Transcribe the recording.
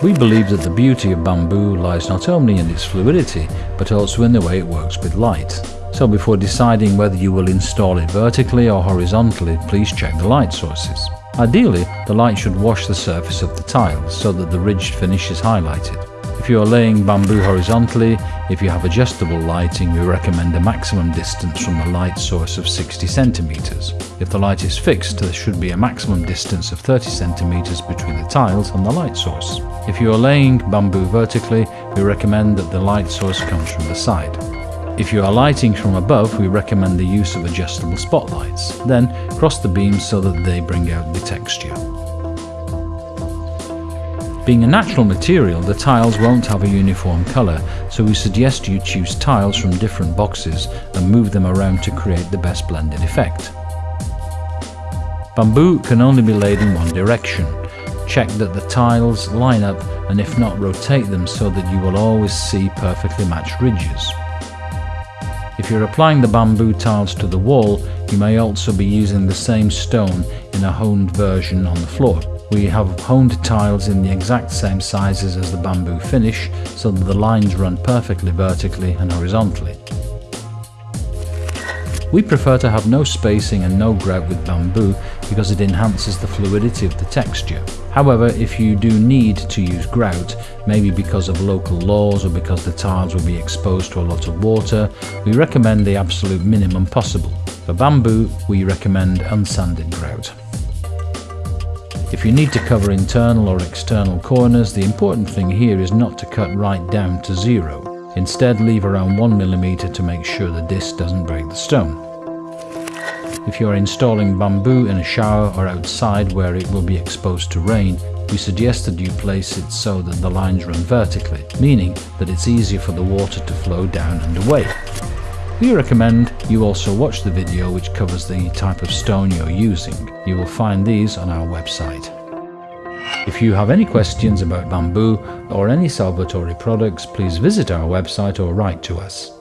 We believe that the beauty of bamboo lies not only in its fluidity, but also in the way it works with light. So before deciding whether you will install it vertically or horizontally, please check the light sources. Ideally, the light should wash the surface of the tiles so that the ridged finish is highlighted. If you are laying bamboo horizontally, if you have adjustable lighting, we recommend a maximum distance from the light source of 60 centimeters. If the light is fixed, there should be a maximum distance of 30 centimeters between the tiles and the light source. If you are laying bamboo vertically, we recommend that the light source comes from the side. If you are lighting from above, we recommend the use of adjustable spotlights. Then, cross the beams so that they bring out the texture. Being a natural material, the tiles won't have a uniform colour, so we suggest you choose tiles from different boxes and move them around to create the best blended effect. Bamboo can only be laid in one direction. Check that the tiles line up and if not rotate them so that you will always see perfectly matched ridges. If you're applying the bamboo tiles to the wall, you may also be using the same stone in a honed version on the floor. We have honed tiles in the exact same sizes as the bamboo finish so that the lines run perfectly vertically and horizontally. We prefer to have no spacing and no grout with bamboo because it enhances the fluidity of the texture. However, if you do need to use grout, maybe because of local laws or because the tiles will be exposed to a lot of water, we recommend the absolute minimum possible. For bamboo, we recommend unsanded grout. If you need to cover internal or external corners, the important thing here is not to cut right down to zero. Instead, leave around 1mm to make sure the disc doesn't break the stone. If you are installing bamboo in a shower or outside where it will be exposed to rain, we suggest that you place it so that the lines run vertically, meaning that it's easier for the water to flow down and away. We recommend you also watch the video which covers the type of stone you're using. You will find these on our website. If you have any questions about bamboo or any Salvatori products, please visit our website or write to us.